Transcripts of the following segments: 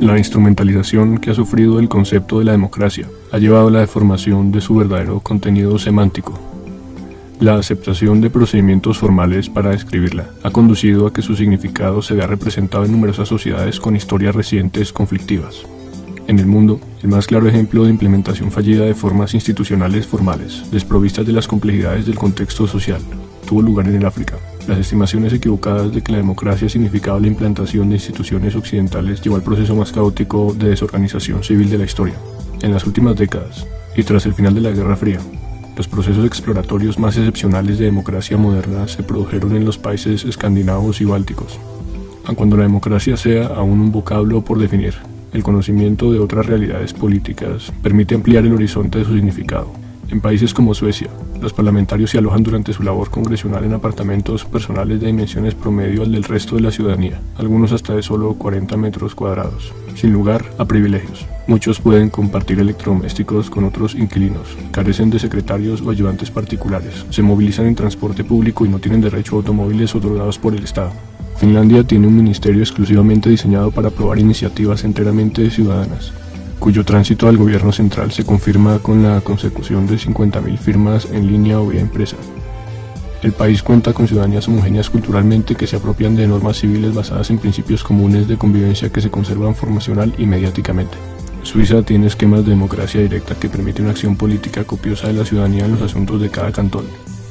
La instrumentalización que ha sufrido el concepto de la democracia ha llevado a la deformación de su verdadero contenido semántico. La aceptación de procedimientos formales para describirla ha conducido a que su significado se vea representado en numerosas sociedades con historias recientes conflictivas. En el mundo, el más claro ejemplo de implementación fallida de formas institucionales formales, desprovistas de las complejidades del contexto social, tuvo lugar en el África. Las estimaciones equivocadas de que la democracia significaba la implantación de instituciones occidentales llevó al proceso más caótico de desorganización civil de la historia. En las últimas décadas, y tras el final de la Guerra Fría, los procesos exploratorios más excepcionales de democracia moderna se produjeron en los países escandinavos y bálticos. Aun cuando la democracia sea aún un vocablo por definir, el conocimiento de otras realidades políticas permite ampliar el horizonte de su significado. En países como Suecia, los parlamentarios se alojan durante su labor congresional en apartamentos personales de dimensiones promedio al del resto de la ciudadanía, algunos hasta de solo 40 metros cuadrados, sin lugar a privilegios. Muchos pueden compartir electrodomésticos con otros inquilinos, carecen de secretarios o ayudantes particulares, se movilizan en transporte público y no tienen derecho a automóviles otorgados por el Estado. Finlandia tiene un ministerio exclusivamente diseñado para aprobar iniciativas enteramente ciudadanas, cuyo tránsito al gobierno central se confirma con la consecución de 50.000 firmas en línea o vía impresa. El país cuenta con ciudadanías homogéneas culturalmente que se apropian de normas civiles basadas en principios comunes de convivencia que se conservan formacional y mediáticamente. Suiza tiene esquemas de democracia directa que permiten una acción política copiosa de la ciudadanía en los asuntos de cada cantón.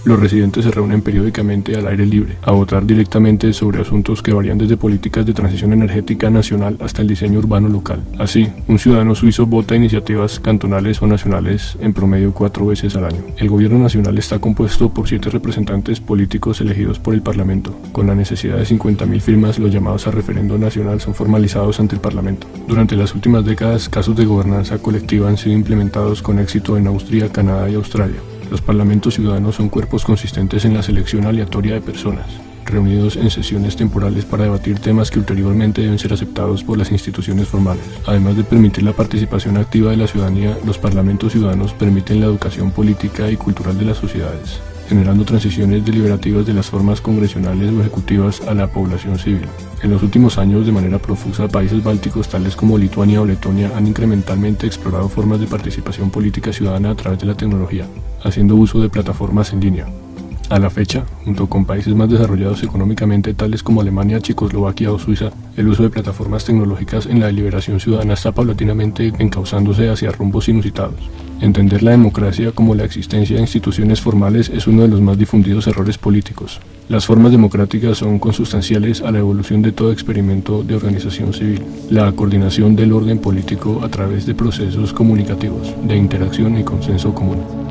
Los residentes se reúnen periódicamente al aire libre, a votar directamente sobre asuntos que varían desde políticas de transición energética nacional hasta el diseño urbano local. Así, un ciudadano suizo vota iniciativas cantonales o nacionales en promedio cuatro veces al año. El gobierno nacional está compuesto por siete representantes políticos elegidos por el Parlamento. Con la necesidad de 50.000 firmas, los llamados a referendo nacional son formalizados ante el Parlamento. Durante las últimas décadas, casos de gobernanza colectiva han sido implementados con éxito en Austria, Canadá y Australia. Los parlamentos ciudadanos son cuerpos consistentes en la selección aleatoria de personas, reunidos en sesiones temporales para debatir temas que ulteriormente deben ser aceptados por las instituciones formales. Además de permitir la participación activa de la ciudadanía, los parlamentos ciudadanos permiten la educación política y cultural de las sociedades generando transiciones deliberativas de las formas congresionales o ejecutivas a la población civil. En los últimos años, de manera profusa, países bálticos tales como Lituania o Letonia han incrementalmente explorado formas de participación política ciudadana a través de la tecnología, haciendo uso de plataformas en línea. A la fecha, junto con países más desarrollados económicamente tales como Alemania, Checoslovaquia o Suiza, el uso de plataformas tecnológicas en la deliberación ciudadana está paulatinamente encauzándose hacia rumbos inusitados. Entender la democracia como la existencia de instituciones formales es uno de los más difundidos errores políticos. Las formas democráticas son consustanciales a la evolución de todo experimento de organización civil, la coordinación del orden político a través de procesos comunicativos, de interacción y consenso común.